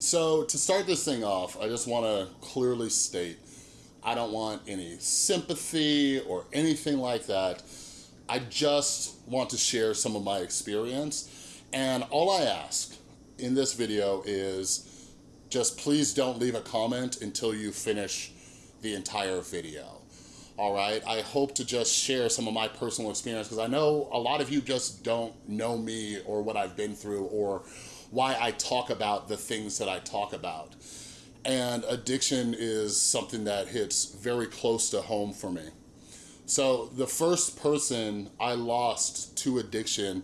So to start this thing off, I just wanna clearly state, I don't want any sympathy or anything like that. I just want to share some of my experience. And all I ask in this video is just please don't leave a comment until you finish the entire video. All right, I hope to just share some of my personal experience because I know a lot of you just don't know me or what I've been through or why I talk about the things that I talk about. And addiction is something that hits very close to home for me. So the first person I lost to addiction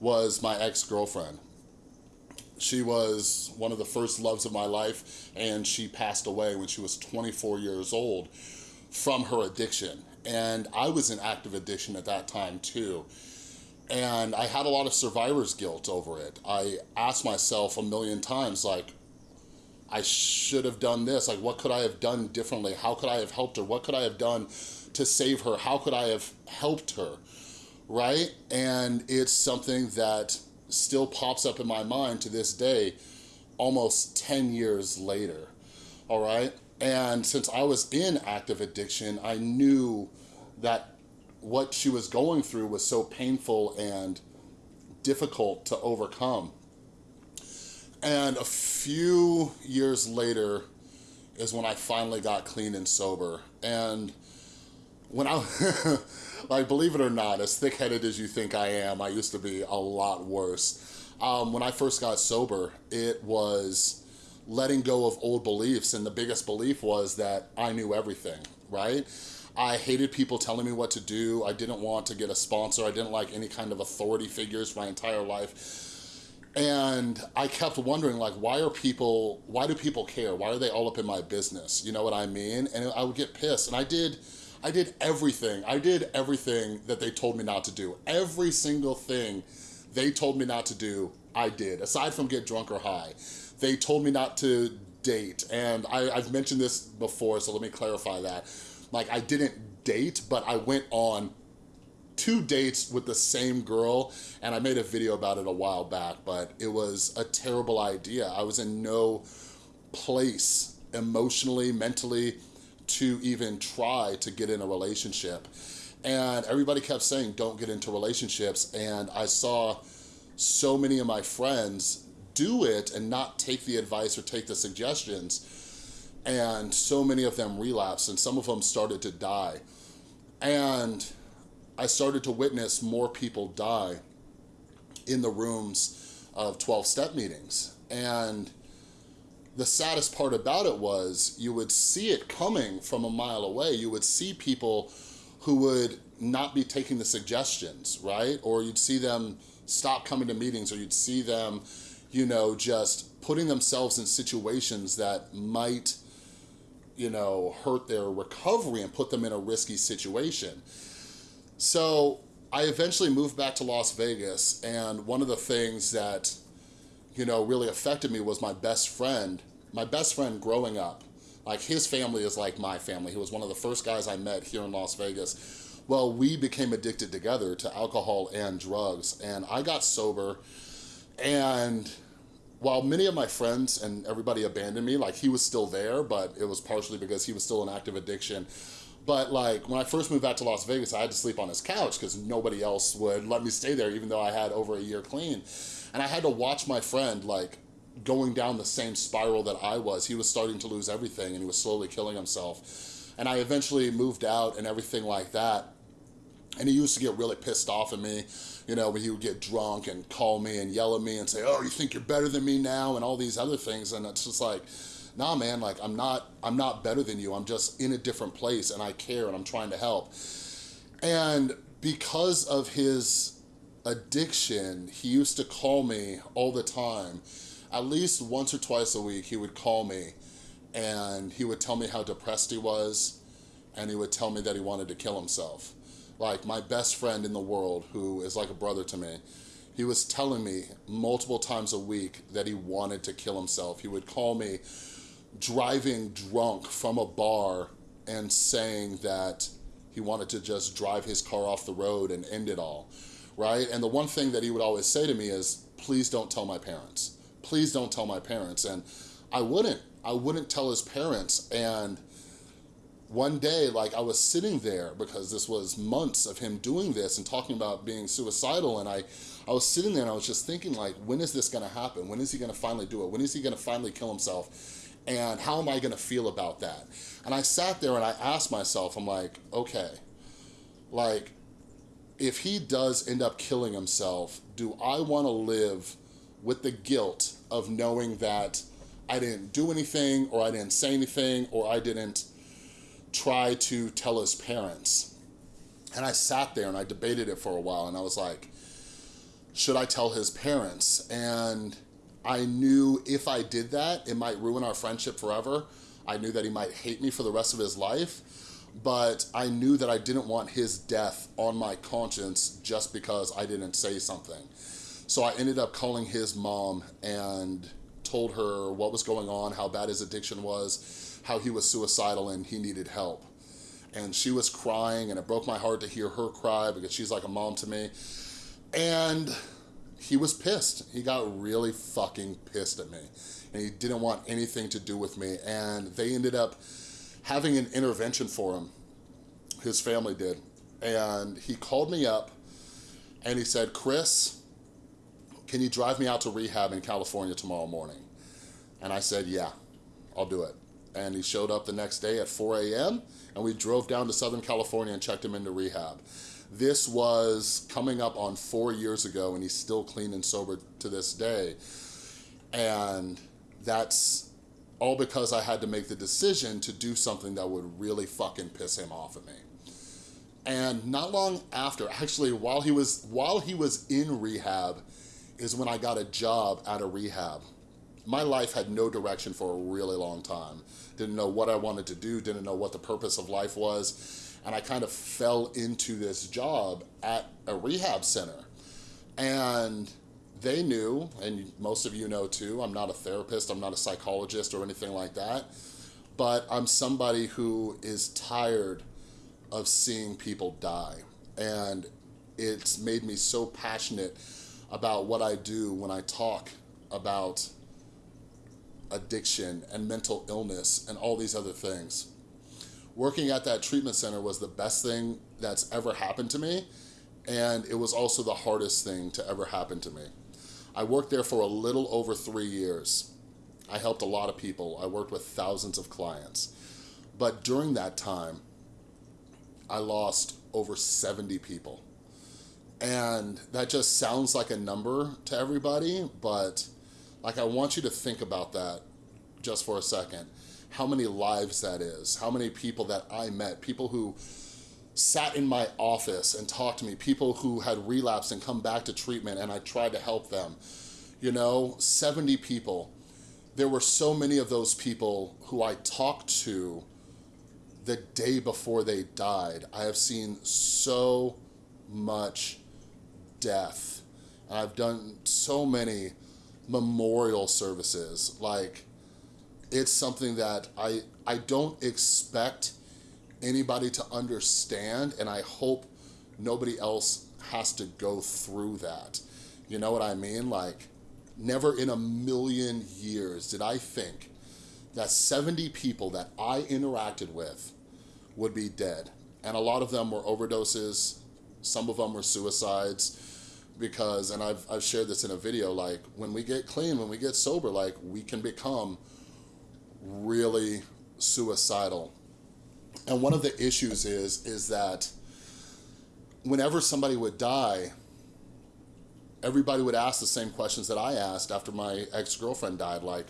was my ex-girlfriend. She was one of the first loves of my life and she passed away when she was 24 years old from her addiction. And I was in active addiction at that time too. And I had a lot of survivor's guilt over it. I asked myself a million times, like, I should have done this. Like, what could I have done differently? How could I have helped her? What could I have done to save her? How could I have helped her? Right? And it's something that still pops up in my mind to this day, almost 10 years later. All right? And since I was in active addiction, I knew that what she was going through was so painful and difficult to overcome. And a few years later is when I finally got clean and sober. And when I, like believe it or not, as thick-headed as you think I am, I used to be a lot worse. Um, when I first got sober, it was letting go of old beliefs and the biggest belief was that I knew everything, right? I hated people telling me what to do. I didn't want to get a sponsor. I didn't like any kind of authority figures my entire life. And I kept wondering like, why are people, why do people care? Why are they all up in my business? You know what I mean? And I would get pissed. And I did, I did everything. I did everything that they told me not to do. Every single thing they told me not to do, I did, aside from get drunk or high. They told me not to date. And I, I've mentioned this before, so let me clarify that. Like I didn't date, but I went on two dates with the same girl and I made a video about it a while back, but it was a terrible idea. I was in no place emotionally, mentally to even try to get in a relationship. And everybody kept saying, don't get into relationships. And I saw so many of my friends do it and not take the advice or take the suggestions. And so many of them relapsed and some of them started to die. And I started to witness more people die in the rooms of 12-step meetings. And the saddest part about it was you would see it coming from a mile away. You would see people who would not be taking the suggestions, right? Or you'd see them stop coming to meetings or you'd see them, you know, just putting themselves in situations that might, you know, hurt their recovery and put them in a risky situation. So I eventually moved back to Las Vegas and one of the things that, you know, really affected me was my best friend, my best friend growing up. Like his family is like my family. He was one of the first guys I met here in Las Vegas. Well, we became addicted together to alcohol and drugs and I got sober and while many of my friends and everybody abandoned me, like he was still there, but it was partially because he was still in active addiction. But like when I first moved back to Las Vegas, I had to sleep on his couch because nobody else would let me stay there, even though I had over a year clean. And I had to watch my friend like going down the same spiral that I was. He was starting to lose everything and he was slowly killing himself. And I eventually moved out and everything like that. And he used to get really pissed off at me, you know, when he would get drunk and call me and yell at me and say, oh, you think you're better than me now and all these other things. And it's just like, nah, man, like I'm not, I'm not better than you. I'm just in a different place and I care and I'm trying to help. And because of his addiction, he used to call me all the time. At least once or twice a week, he would call me and he would tell me how depressed he was and he would tell me that he wanted to kill himself. Like my best friend in the world, who is like a brother to me, he was telling me multiple times a week that he wanted to kill himself. He would call me driving drunk from a bar and saying that he wanted to just drive his car off the road and end it all, right? And the one thing that he would always say to me is, please don't tell my parents. Please don't tell my parents. And I wouldn't. I wouldn't tell his parents. And one day, like I was sitting there because this was months of him doing this and talking about being suicidal. And I, I was sitting there and I was just thinking like, when is this gonna happen? When is he gonna finally do it? When is he gonna finally kill himself? And how am I gonna feel about that? And I sat there and I asked myself, I'm like, okay, like, if he does end up killing himself, do I wanna live with the guilt of knowing that I didn't do anything or I didn't say anything or I didn't try to tell his parents. And I sat there and I debated it for a while and I was like, should I tell his parents? And I knew if I did that, it might ruin our friendship forever. I knew that he might hate me for the rest of his life, but I knew that I didn't want his death on my conscience just because I didn't say something. So I ended up calling his mom and told her what was going on, how bad his addiction was, how he was suicidal and he needed help. And she was crying and it broke my heart to hear her cry because she's like a mom to me. And he was pissed. He got really fucking pissed at me. And he didn't want anything to do with me. And they ended up having an intervention for him. His family did. And he called me up and he said, Chris, can you drive me out to rehab in California tomorrow morning? And I said, yeah, I'll do it. And he showed up the next day at 4 a.m. and we drove down to Southern California and checked him into rehab. This was coming up on four years ago and he's still clean and sober to this day. And that's all because I had to make the decision to do something that would really fucking piss him off at me. And not long after, actually while he was while he was in rehab is when I got a job at a rehab. My life had no direction for a really long time. Didn't know what I wanted to do, didn't know what the purpose of life was and I kind of fell into this job at a rehab center. And they knew, and most of you know too, I'm not a therapist, I'm not a psychologist or anything like that, but I'm somebody who is tired of seeing people die. And it's made me so passionate about what I do when I talk about addiction and mental illness and all these other things working at that treatment center was the best thing that's ever happened to me. And it was also the hardest thing to ever happen to me. I worked there for a little over three years. I helped a lot of people. I worked with thousands of clients. But during that time, I lost over 70 people. And that just sounds like a number to everybody, but like I want you to think about that just for a second how many lives that is, how many people that I met, people who sat in my office and talked to me, people who had relapsed and come back to treatment and I tried to help them. You know, 70 people. There were so many of those people who I talked to the day before they died. I have seen so much death. I've done so many memorial services, like it's something that I, I don't expect anybody to understand and I hope nobody else has to go through that. You know what I mean? Like, never in a million years did I think that 70 people that I interacted with would be dead. And a lot of them were overdoses, some of them were suicides, because, and I've, I've shared this in a video, like, when we get clean, when we get sober, like, we can become really suicidal. And one of the issues is, is that whenever somebody would die, everybody would ask the same questions that I asked after my ex-girlfriend died, like,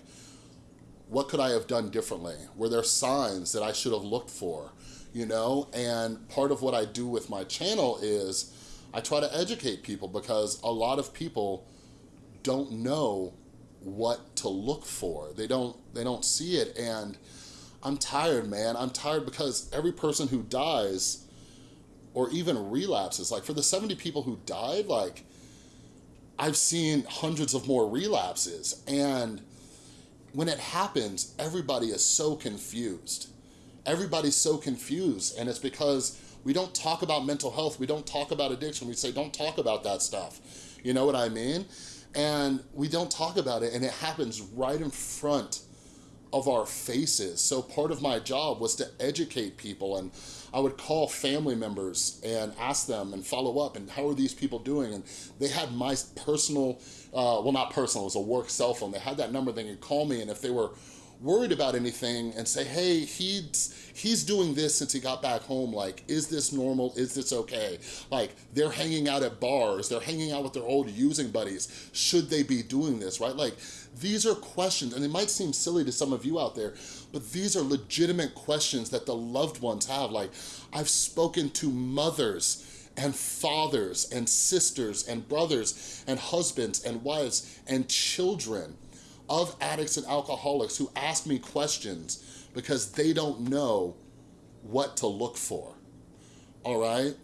what could I have done differently? Were there signs that I should have looked for? You know, and part of what I do with my channel is I try to educate people because a lot of people don't know what to look for. They don't, they don't see it. And I'm tired, man. I'm tired because every person who dies or even relapses, like for the 70 people who died, like I've seen hundreds of more relapses. And when it happens, everybody is so confused. Everybody's so confused. And it's because we don't talk about mental health. We don't talk about addiction. We say, don't talk about that stuff. You know what I mean? and we don't talk about it and it happens right in front of our faces. So part of my job was to educate people and I would call family members and ask them and follow up and how are these people doing? And they had my personal, uh, well not personal, it was a work cell phone. They had that number, they could call me and if they were worried about anything and say, hey, he's, he's doing this since he got back home. Like, is this normal? Is this okay? Like, they're hanging out at bars. They're hanging out with their old using buddies. Should they be doing this, right? Like, these are questions, and it might seem silly to some of you out there, but these are legitimate questions that the loved ones have. Like, I've spoken to mothers and fathers and sisters and brothers and husbands and wives and children of addicts and alcoholics who ask me questions because they don't know what to look for, all right?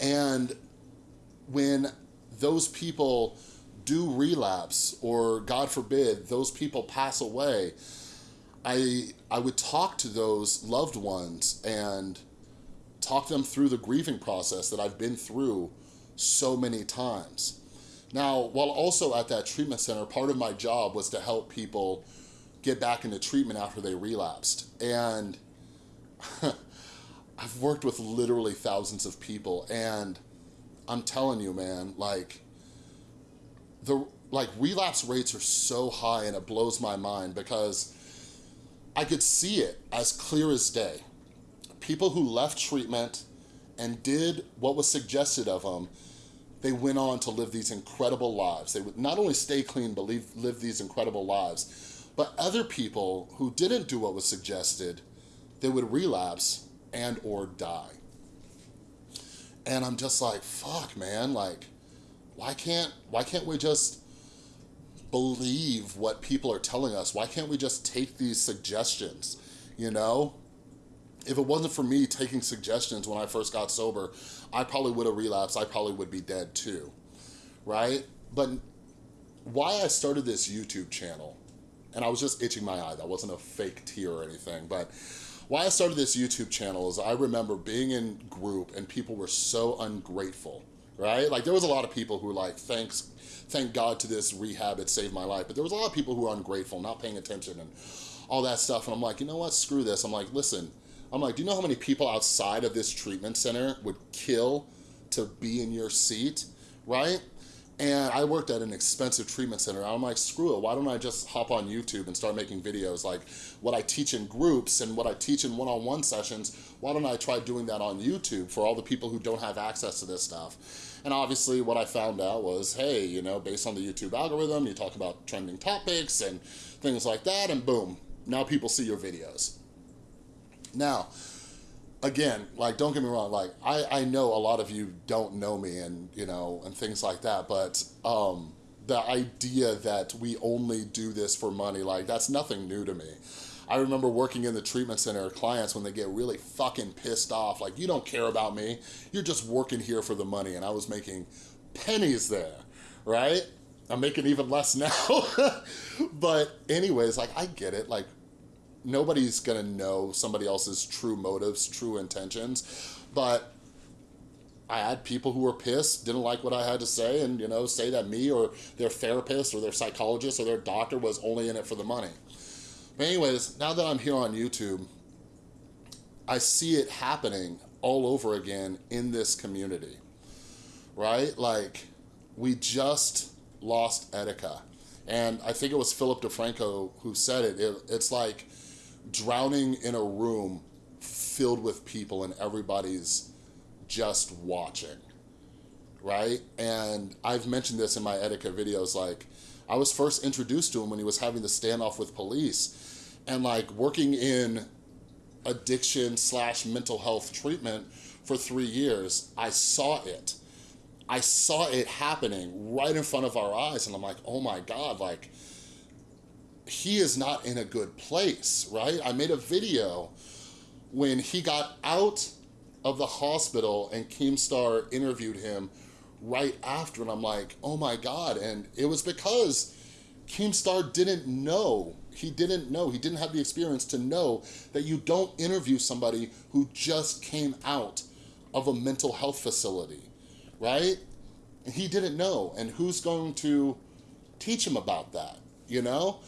And when those people do relapse or God forbid, those people pass away, I, I would talk to those loved ones and talk them through the grieving process that I've been through so many times. Now, while also at that treatment center, part of my job was to help people get back into treatment after they relapsed. And I've worked with literally thousands of people and I'm telling you, man, like the like relapse rates are so high and it blows my mind because I could see it as clear as day. People who left treatment and did what was suggested of them they went on to live these incredible lives. They would not only stay clean, but live, live these incredible lives. But other people who didn't do what was suggested, they would relapse and or die. And I'm just like, fuck, man, like, why can't, why can't we just believe what people are telling us? Why can't we just take these suggestions, you know? if it wasn't for me taking suggestions when I first got sober, I probably would have relapsed. I probably would be dead too, right? But why I started this YouTube channel, and I was just itching my eye, that wasn't a fake tear or anything, but why I started this YouTube channel is I remember being in group and people were so ungrateful, right? Like there was a lot of people who were like, thanks, thank God to this rehab, it saved my life. But there was a lot of people who were ungrateful, not paying attention and all that stuff. And I'm like, you know what, screw this. I'm like, listen, I'm like, do you know how many people outside of this treatment center would kill to be in your seat, right? And I worked at an expensive treatment center. I'm like, screw it, why don't I just hop on YouTube and start making videos like what I teach in groups and what I teach in one-on-one -on -one sessions, why don't I try doing that on YouTube for all the people who don't have access to this stuff? And obviously what I found out was, hey, you know, based on the YouTube algorithm, you talk about trending topics and things like that, and boom, now people see your videos. Now, again, like, don't get me wrong, like, I, I know a lot of you don't know me and, you know, and things like that, but um, the idea that we only do this for money, like, that's nothing new to me. I remember working in the treatment center, clients when they get really fucking pissed off, like, you don't care about me, you're just working here for the money, and I was making pennies there, right? I'm making even less now. but anyways, like, I get it, like, nobody's gonna know somebody else's true motives, true intentions, but I had people who were pissed, didn't like what I had to say, and you know, say that me or their therapist or their psychologist or their doctor was only in it for the money. But anyways, now that I'm here on YouTube, I see it happening all over again in this community, right? Like, we just lost Etika. And I think it was Philip DeFranco who said it. it it's like drowning in a room filled with people and everybody's just watching, right? And I've mentioned this in my Etika videos, like, I was first introduced to him when he was having the standoff with police and like working in addiction slash mental health treatment for three years, I saw it. I saw it happening right in front of our eyes and I'm like, oh my God, like, he is not in a good place, right? I made a video when he got out of the hospital and Keemstar interviewed him right after and I'm like, oh my God. And it was because Keemstar didn't know, he didn't know, he didn't have the experience to know that you don't interview somebody who just came out of a mental health facility, right? He didn't know. And who's going to teach him about that, you know?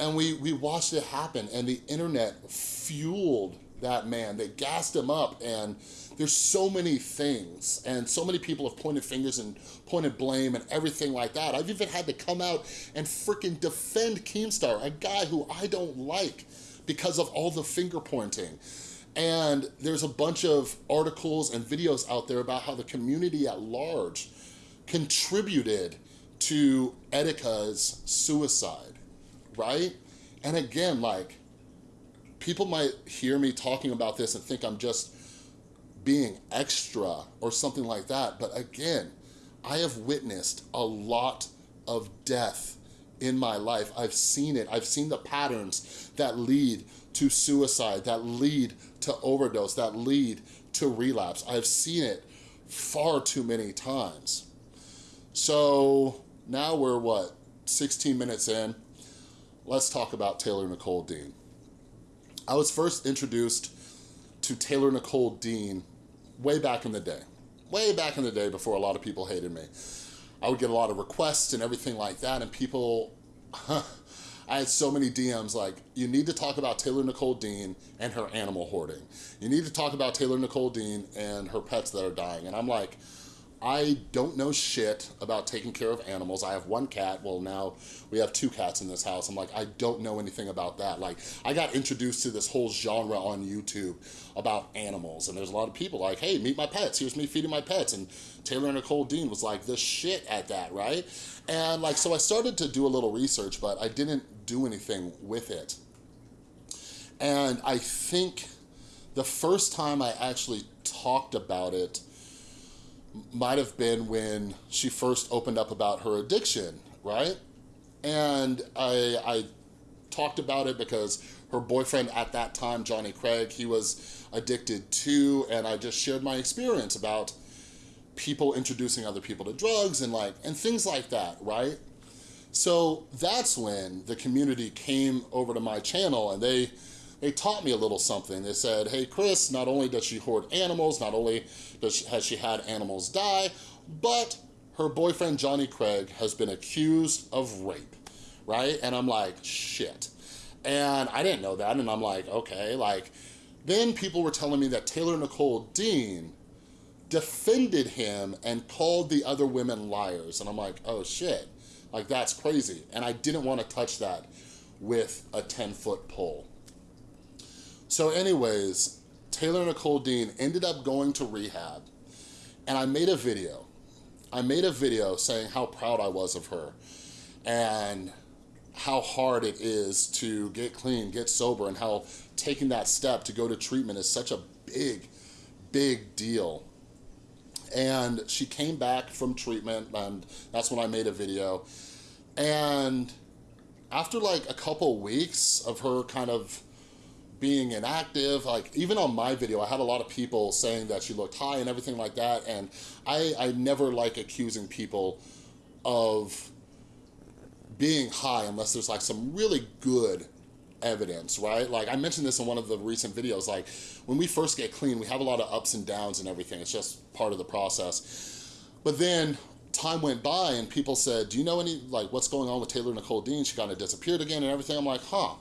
And we, we watched it happen and the internet fueled that man. They gassed him up and there's so many things and so many people have pointed fingers and pointed blame and everything like that. I've even had to come out and freaking defend Keemstar, a guy who I don't like because of all the finger pointing. And there's a bunch of articles and videos out there about how the community at large contributed to Etika's suicide, right? And again, like, people might hear me talking about this and think I'm just being extra or something like that. But again, I have witnessed a lot of death in my life. I've seen it. I've seen the patterns that lead to suicide, that lead to overdose, that lead to relapse. I've seen it far too many times. So now we're what, 16 minutes in? Let's talk about Taylor Nicole Dean. I was first introduced to Taylor Nicole Dean way back in the day. Way back in the day before a lot of people hated me. I would get a lot of requests and everything like that and people, I had so many DMs like, you need to talk about Taylor Nicole Dean and her animal hoarding. You need to talk about Taylor Nicole Dean and her pets that are dying. And I'm like, I don't know shit about taking care of animals. I have one cat. Well, now we have two cats in this house. I'm like, I don't know anything about that. Like, I got introduced to this whole genre on YouTube about animals. And there's a lot of people like, hey, meet my pets. Here's me feeding my pets. And Taylor and Nicole Dean was like the shit at that, right? And like, so I started to do a little research, but I didn't do anything with it. And I think the first time I actually talked about it might have been when she first opened up about her addiction, right? And I, I talked about it because her boyfriend at that time, Johnny Craig, he was addicted too, and I just shared my experience about people introducing other people to drugs and like, and things like that, right? So that's when the community came over to my channel and they they taught me a little something. They said, hey, Chris, not only does she hoard animals, not only does she, has she had animals die, but her boyfriend, Johnny Craig, has been accused of rape, right? And I'm like, shit. And I didn't know that, and I'm like, okay, like, then people were telling me that Taylor Nicole Dean defended him and called the other women liars. And I'm like, oh shit, like that's crazy. And I didn't want to touch that with a 10 foot pole. So anyways, Taylor Nicole Dean ended up going to rehab and I made a video. I made a video saying how proud I was of her and how hard it is to get clean, get sober, and how taking that step to go to treatment is such a big, big deal. And she came back from treatment and that's when I made a video. And after like a couple weeks of her kind of being inactive. Like even on my video, I had a lot of people saying that she looked high and everything like that. And I, I never like accusing people of being high unless there's like some really good evidence, right? Like I mentioned this in one of the recent videos, like when we first get clean, we have a lot of ups and downs and everything. It's just part of the process. But then time went by and people said, do you know any, like what's going on with Taylor Nicole Dean? She kind of disappeared again and everything. I'm like, huh.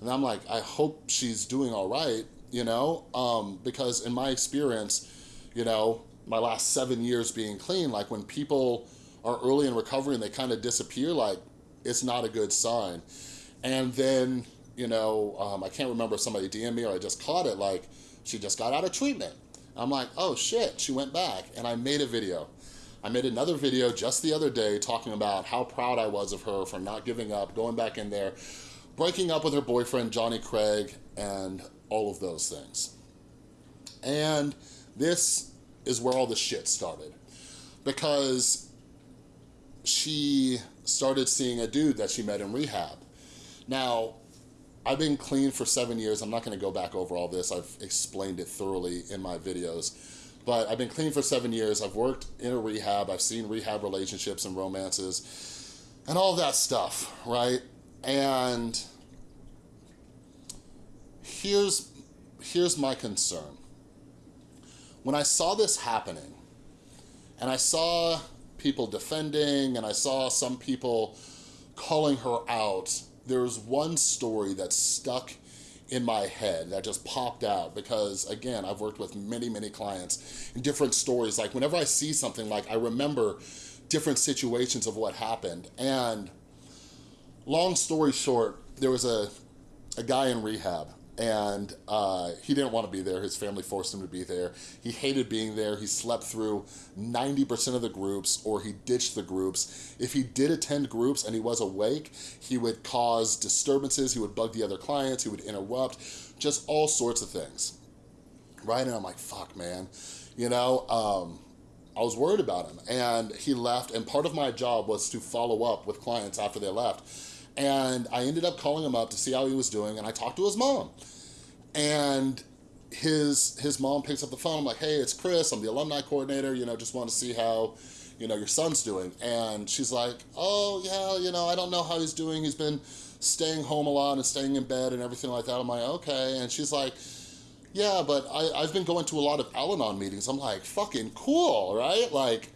And I'm like, I hope she's doing all right, you know? Um, because in my experience, you know, my last seven years being clean, like when people are early in recovery and they kind of disappear, like it's not a good sign. And then, you know, um, I can't remember if somebody DM me or I just caught it, like she just got out of treatment. I'm like, oh shit, she went back. And I made a video. I made another video just the other day talking about how proud I was of her for not giving up, going back in there, breaking up with her boyfriend, Johnny Craig, and all of those things. And this is where all the shit started. Because she started seeing a dude that she met in rehab. Now, I've been clean for seven years. I'm not gonna go back over all this. I've explained it thoroughly in my videos. But I've been clean for seven years. I've worked in a rehab. I've seen rehab relationships and romances and all that stuff, right? And here's, here's my concern. When I saw this happening, and I saw people defending, and I saw some people calling her out there's one story that stuck in my head that just popped out because again, I've worked with many, many clients in different stories. Like whenever I see something like I remember different situations of what happened. And long story short, there was a, a guy in rehab and uh, he didn't want to be there. His family forced him to be there. He hated being there. He slept through 90% of the groups or he ditched the groups. If he did attend groups and he was awake, he would cause disturbances. He would bug the other clients. He would interrupt, just all sorts of things, right? And I'm like, fuck, man. You know, um, I was worried about him and he left and part of my job was to follow up with clients after they left and I ended up calling him up to see how he was doing and I talked to his mom. And his his mom picks up the phone, I'm like, hey, it's Chris, I'm the alumni coordinator, you know, just want to see how, you know, your son's doing. And she's like, oh yeah, you know, I don't know how he's doing. He's been staying home a lot and staying in bed and everything like that. I'm like, okay. And she's like, yeah, but I, I've been going to a lot of Al-Anon meetings. I'm like, fucking cool, right? Like,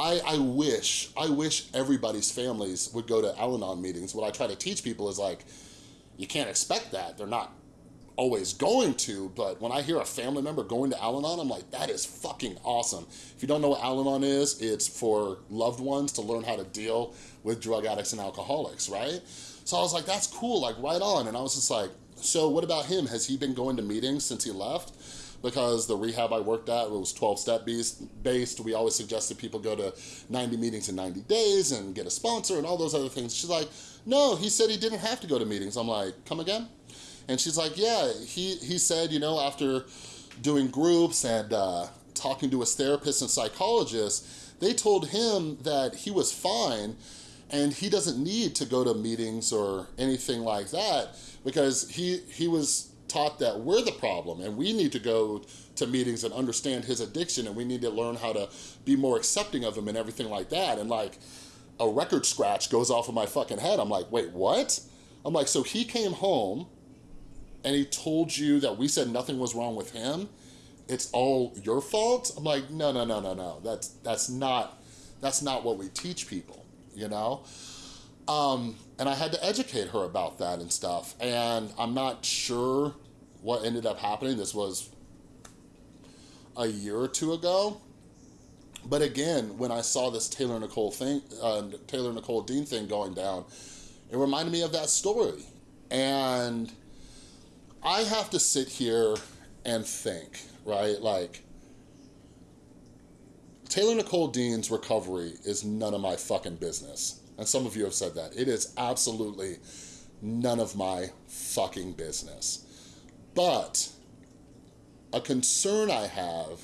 I, I wish, I wish everybody's families would go to Al-Anon meetings. What I try to teach people is like, you can't expect that. They're not always going to, but when I hear a family member going to Al-Anon, I'm like, that is fucking awesome. If you don't know what Al-Anon is, it's for loved ones to learn how to deal with drug addicts and alcoholics, right? So I was like, that's cool, like right on. And I was just like, so what about him? Has he been going to meetings since he left? Because the rehab I worked at was 12-step based. We always suggested people go to 90 meetings in 90 days and get a sponsor and all those other things. She's like, no, he said he didn't have to go to meetings. I'm like, come again? And she's like, yeah, he, he said, you know, after doing groups and uh, talking to his therapist and psychologist, they told him that he was fine and he doesn't need to go to meetings or anything like that because he, he was taught that we're the problem and we need to go to meetings and understand his addiction and we need to learn how to be more accepting of him and everything like that. And like a record scratch goes off of my fucking head. I'm like, wait, what? I'm like, so he came home and he told you that we said nothing was wrong with him. It's all your fault. I'm like, no, no, no, no, no. That's, that's not, that's not what we teach people, you know? Um, and I had to educate her about that and stuff. And I'm not sure what ended up happening. This was a year or two ago. But again, when I saw this Taylor Nicole thing, uh, Taylor Nicole Dean thing going down, it reminded me of that story. And I have to sit here and think, right? Like, Taylor Nicole Dean's recovery is none of my fucking business and some of you have said that. It is absolutely none of my fucking business. But a concern I have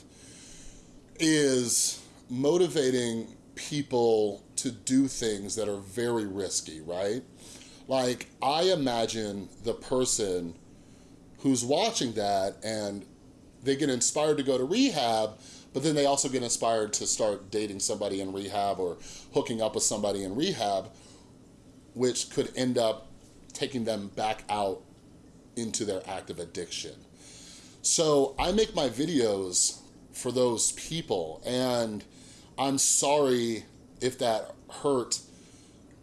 is motivating people to do things that are very risky, right? Like, I imagine the person who's watching that and they get inspired to go to rehab but then they also get inspired to start dating somebody in rehab or hooking up with somebody in rehab, which could end up taking them back out into their active addiction. So I make my videos for those people and I'm sorry if that hurt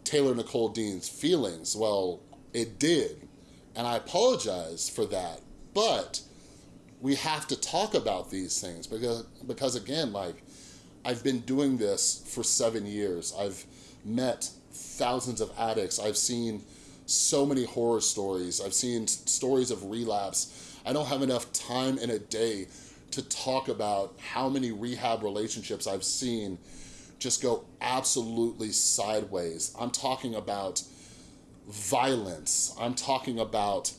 Taylor Nicole Dean's feelings. Well, it did. And I apologize for that. But we have to talk about these things because, because again, like I've been doing this for seven years. I've met thousands of addicts. I've seen so many horror stories. I've seen stories of relapse. I don't have enough time in a day to talk about how many rehab relationships I've seen just go absolutely sideways. I'm talking about violence. I'm talking about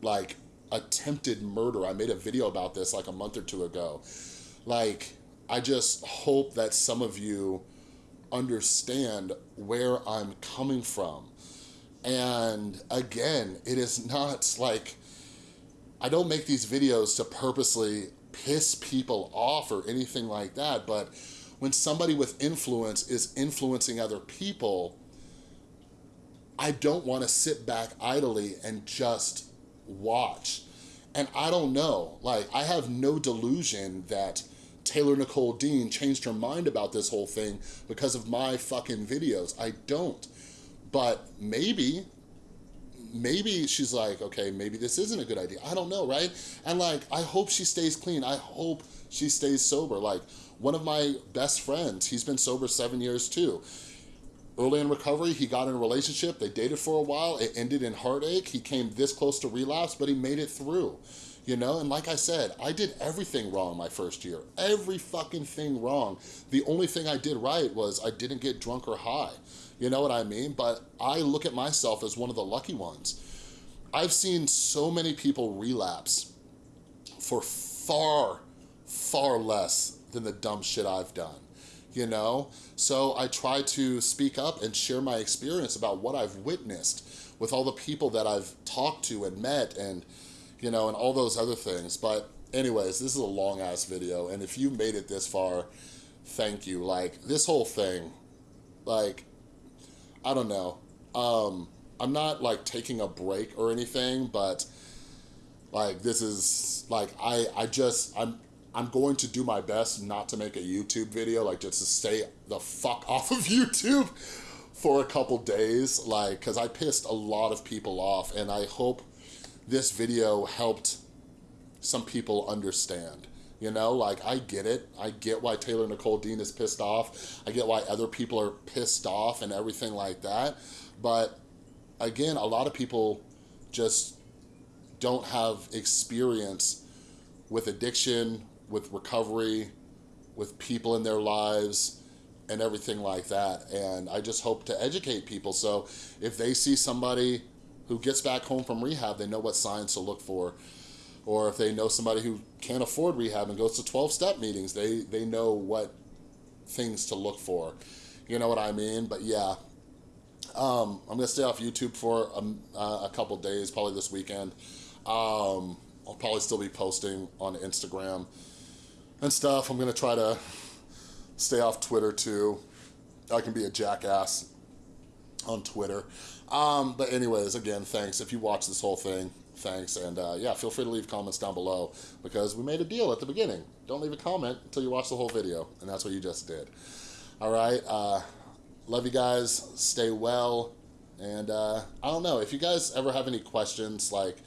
like attempted murder. I made a video about this like a month or two ago. Like, I just hope that some of you understand where I'm coming from. And again, it is not like, I don't make these videos to purposely piss people off or anything like that, but when somebody with influence is influencing other people, I don't wanna sit back idly and just watch. And I don't know, like I have no delusion that Taylor Nicole Dean changed her mind about this whole thing because of my fucking videos. I don't. But maybe, maybe she's like, okay, maybe this isn't a good idea. I don't know, right? And like, I hope she stays clean. I hope she stays sober. Like, one of my best friends, he's been sober seven years too. Early in recovery, he got in a relationship, they dated for a while, it ended in heartache. He came this close to relapse, but he made it through you know? And like I said, I did everything wrong my first year. Every fucking thing wrong. The only thing I did right was I didn't get drunk or high. You know what I mean? But I look at myself as one of the lucky ones. I've seen so many people relapse for far, far less than the dumb shit I've done you know? So I try to speak up and share my experience about what I've witnessed with all the people that I've talked to and met and you know, and all those other things. But anyways, this is a long ass video. And if you made it this far, thank you. Like this whole thing, like, I don't know. Um, I'm not like taking a break or anything, but like this is like, I, I just, I'm, I'm going to do my best not to make a YouTube video, like just to stay the fuck off of YouTube for a couple days, like, cause I pissed a lot of people off and I hope this video helped some people understand. You know, like I get it. I get why Taylor Nicole Dean is pissed off. I get why other people are pissed off and everything like that. But again, a lot of people just don't have experience with addiction, with recovery, with people in their lives and everything like that. And I just hope to educate people. So if they see somebody who gets back home from rehab, they know what signs to look for. Or if they know somebody who can't afford rehab and goes to 12-step meetings, they, they know what things to look for. You know what I mean? But yeah, um, I'm gonna stay off YouTube for a, uh, a couple days, probably this weekend. Um, I'll probably still be posting on Instagram and stuff. I'm gonna try to stay off Twitter too. I can be a jackass on Twitter. Um, but anyways, again, thanks. If you watch this whole thing, thanks. And uh, yeah, feel free to leave comments down below because we made a deal at the beginning. Don't leave a comment until you watch the whole video. And that's what you just did. All right. Uh, love you guys. Stay well. And uh, I don't know, if you guys ever have any questions, like,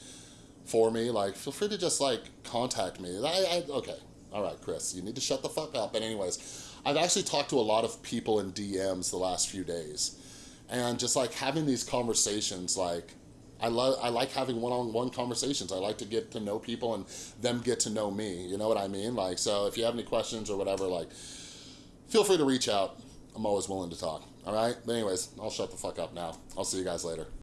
for me, like, feel free to just, like, contact me. I, I okay. All right, Chris, you need to shut the fuck up. But anyways, I've actually talked to a lot of people in DMs the last few days and just like having these conversations like I love I like having one-on-one -on -one conversations. I like to get to know people and them get to know me. You know what I mean? Like so if you have any questions or whatever, like feel free to reach out. I'm always willing to talk. All right? But anyways, I'll shut the fuck up now. I'll see you guys later.